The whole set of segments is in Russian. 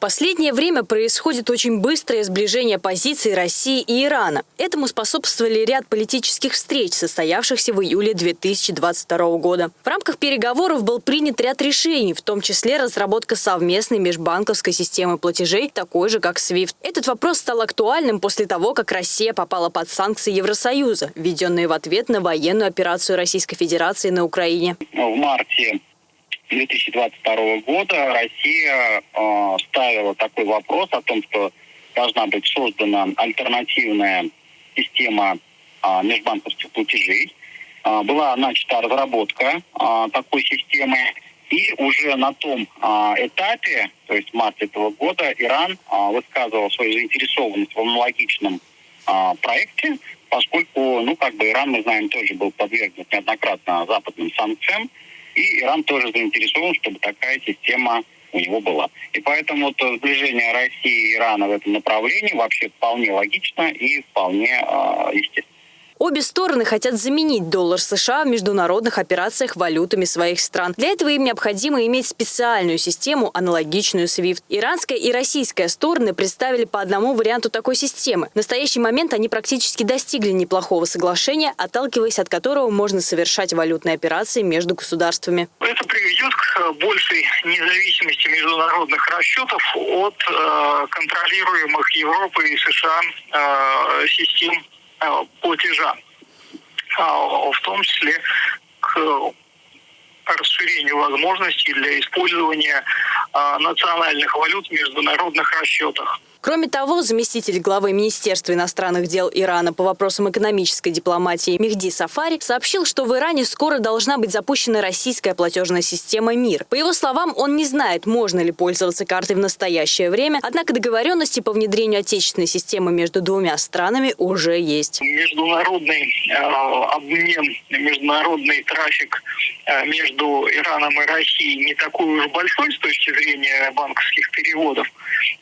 последнее время происходит очень быстрое сближение позиций России и Ирана. Этому способствовали ряд политических встреч, состоявшихся в июле 2022 года. В рамках переговоров был принят ряд решений, в том числе разработка совместной межбанковской системы платежей, такой же, как SWIFT. Этот вопрос стал актуальным после того, как Россия попала под санкции Евросоюза, введенные в ответ на военную операцию Российской Федерации на Украине. В марте 2022 года Россия э, ставила такой вопрос о том, что должна быть создана альтернативная система э, межбанковских платежей. Э, была начата разработка э, такой системы. И уже на том э, этапе, то есть в марте этого года, Иран э, высказывал свою заинтересованность в аналогичном э, проекте, поскольку, ну, как бы Иран, мы знаем, тоже был подвергнут неоднократно западным санкциям. И Иран тоже заинтересован, чтобы такая система у него была. И поэтому вот сближение России и Ирана в этом направлении вообще вполне логично и вполне э, естественно. Обе стороны хотят заменить доллар США в международных операциях валютами своих стран. Для этого им необходимо иметь специальную систему, аналогичную SWIFT. Иранская и российская стороны представили по одному варианту такой системы. В настоящий момент они практически достигли неплохого соглашения, отталкиваясь от которого можно совершать валютные операции между государствами. Это приведет к большей независимости международных расчетов от э, контролируемых Европой и США э, систем Э, платежа, а, в том числе к расширению возможностей для использования а, национальных валют в международных расчетах. Кроме того, заместитель главы Министерства иностранных дел Ирана по вопросам экономической дипломатии Мехди Сафари сообщил, что в Иране скоро должна быть запущена российская платежная система МИР. По его словам, он не знает, можно ли пользоваться картой в настоящее время, однако договоренности по внедрению отечественной системы между двумя странами уже есть. Международный э, обмен, международный трафик э, между Ираном и Россией не такой уж большой с точки зрения банковских переводов.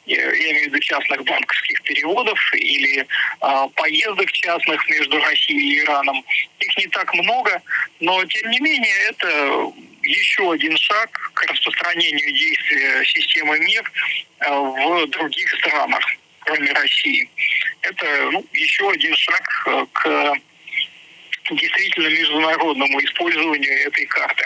Я, я имею в виду частных банковских переводов или э, поездок частных между Россией и Ираном. Их не так много, но тем не менее это еще один шаг к распространению действия системы МИР э, в других странах, кроме России. Это ну, еще один шаг э, к действительно международному использованию этой карты.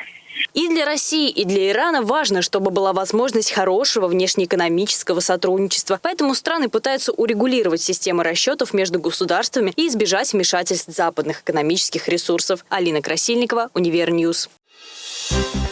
И для России, и для Ирана важно, чтобы была возможность хорошего внешнеэкономического сотрудничества. Поэтому страны пытаются урегулировать системы расчетов между государствами и избежать вмешательств западных экономических ресурсов. Алина Красильникова, Универньюз. Thank you